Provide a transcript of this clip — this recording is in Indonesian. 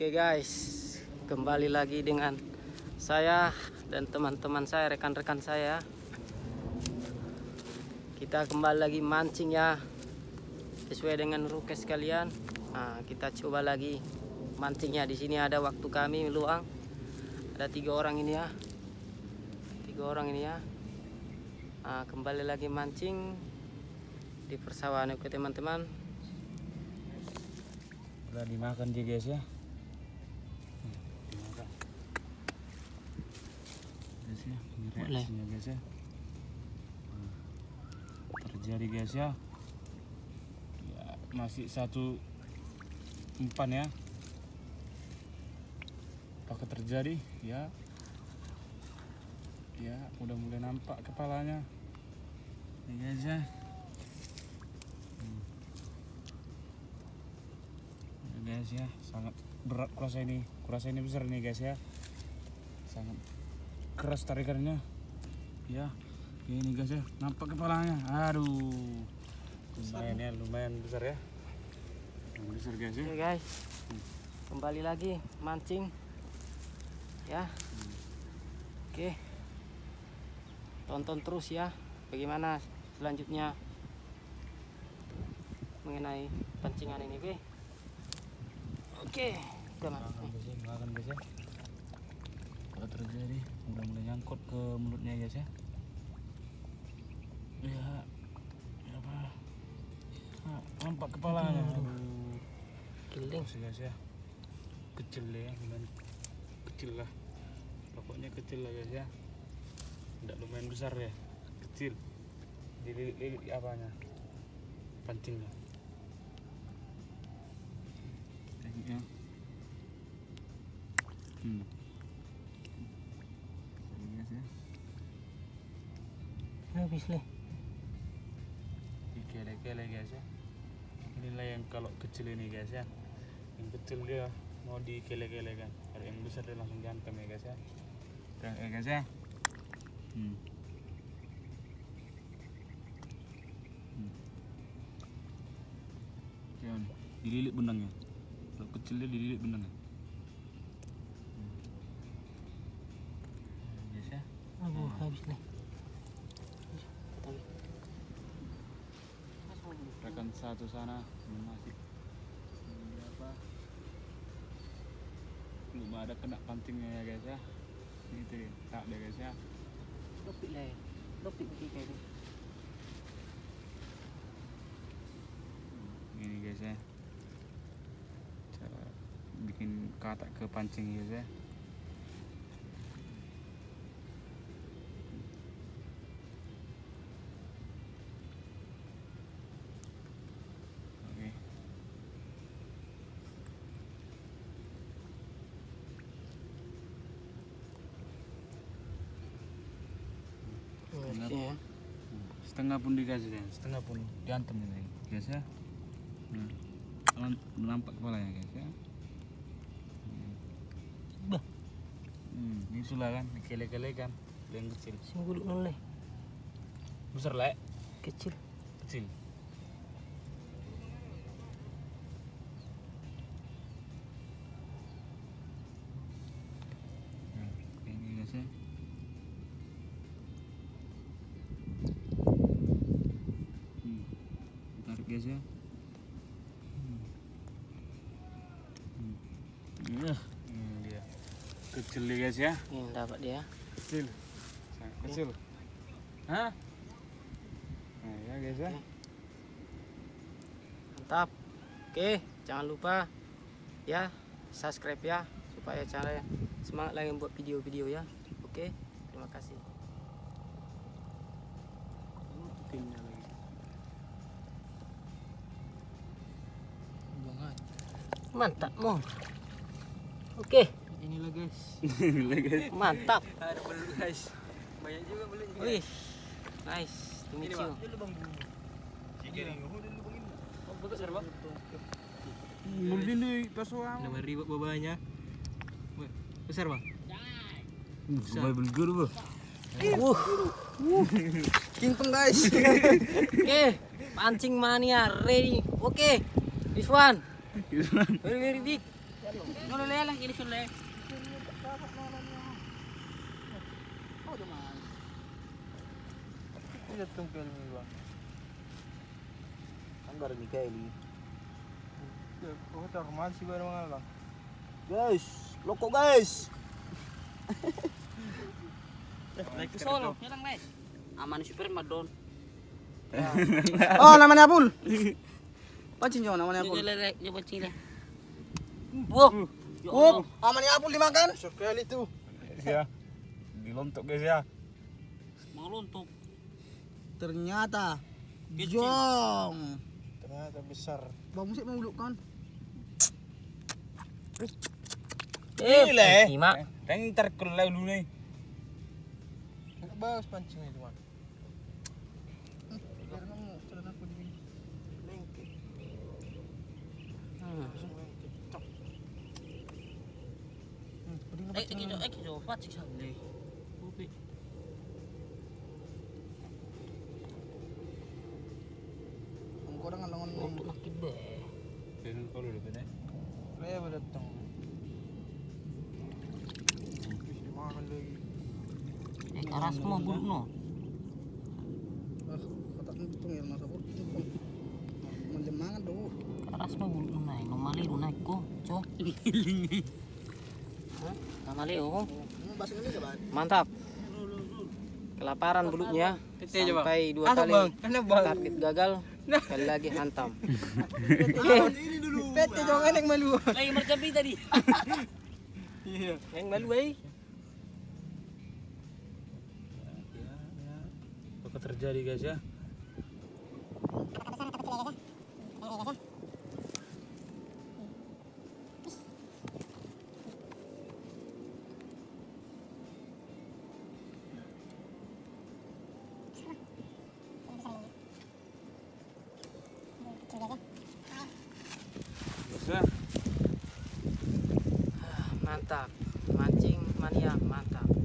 Oke guys, kembali lagi dengan saya dan teman-teman saya, rekan-rekan saya. Kita kembali lagi mancing ya, sesuai dengan rukes kalian. Nah, kita coba lagi mancingnya. Di sini ada waktu kami luang. Ada tiga orang ini ya, tiga orang ini ya. Nah, kembali lagi mancing di persawahan oke teman-teman. Udah dimakan dia guys ya. Guys ya, reaksinya guys ya. Hmm, Terjadi guys ya. Ya, masih satu umpan ya. Apakah terjadi? Ya. Ya, udah mulai nampak kepalanya. Ini guys ya. Ya, guys ya sangat berat kurasa ini kurasa ini besar nih guys ya sangat keras tarikannya. Ya ini guys ya nampak kepalanya. Aduh. Lumayan ya lumayan besar ya. Lumayan besar guys ya. Oke guys, kembali lagi mancing. Ya. Oke, tonton terus ya. Bagaimana selanjutnya mengenai pancingan ini, oke? Oke, kita makan kalau terjadi. Udah mulai nyangkut ke mulutnya guys ya. Ya ya apa Ah, nampak kepalanya aduh. Giling. Terus guys ya. Kecil ya lumayan kecil lah. Pokoknya kecil lah guys ya. Tidak lumayan besar ya. Kecil. Dililit-lilit apanya. Pancingnya tekniknya hmm Ini guys ya Habis nih. dikele-kele guys ya. Inilah yang kalau kecil ini guys ya. Yang kecil dia mau dikele-kele kan. Kalau yang besar dia langsung dihantam ya guys ya. Ya ya guys ya. Hmm. Hmm. Jangan dililit benangnya. Kalau kecil dia dililit benangnya habis nih. rekan satu sana masih ini apa belum ada kena pancingnya ya guys ya ini tuh tak deh guys ya Dopik lah. Dopik kayak ini. ini guys ya cara bikin katak ke pancing guys ya oke Ngerti ya. setengah pun dikasih ya setengah pun diantem ini guys ya nah, Alam- nampak kepalanya guys ya Hmm. Bah, hmm, ini sulah kan dikele-kele kan yang kecil sing gulung noleh. besar lah ya? Kecil. kecil tarik guys ya Hmm. Hmm. Hmm, dia kecil nih guys ya Ini dapat dia. kecil sangat kecil hah nah ya guys ya Mantap. Oke, jangan lupa ya subscribe ya supaya channel semangat lagi buat video-video ya. Oke, terima kasih. Mantap, Mo. Oke, inilah guys mantap. Ada belut guys. Banyak juga belutnya. Wih, nice. To meet you. Oh, bagus ada bang. Mungkin di pasuan. Nama ribet babanya. Weh, Besar bang. Sampai beli guru bu. Uh, Kimpeng guys. oke, pancing mania ready. Oke, this one lang ini. Tidak bang. Mikaeli. Oh, barang mana bang? Guys, loko guys. Naik ke Solo, nyerang. Aman super madon. Oh, namanya Apul. Pancing jo namanya lele, coba cile. Wah. Oh, namanya Apul dimakan. Sekali tu. Guys ya. Dilontok guys ya. Mau luntuk. Ternyata jong. Ternyata besar. Bang musik mau uluk kan? Eh, eh. Simak. Kan ntar kalau dulu nih. Bagus pancing itu. Ini keras semua bulu no. Hmm. Oh. Mantap. Kelaparan bulutnya sampai dua kali target gagal. Sekali lagi hantam. Ini dulu. Pete jangan yang malu. Lagi mercapi tadi. Iya. Yang malu eh. Apa terjadi guys ya? Guys Mantap. Mancing mania mantap.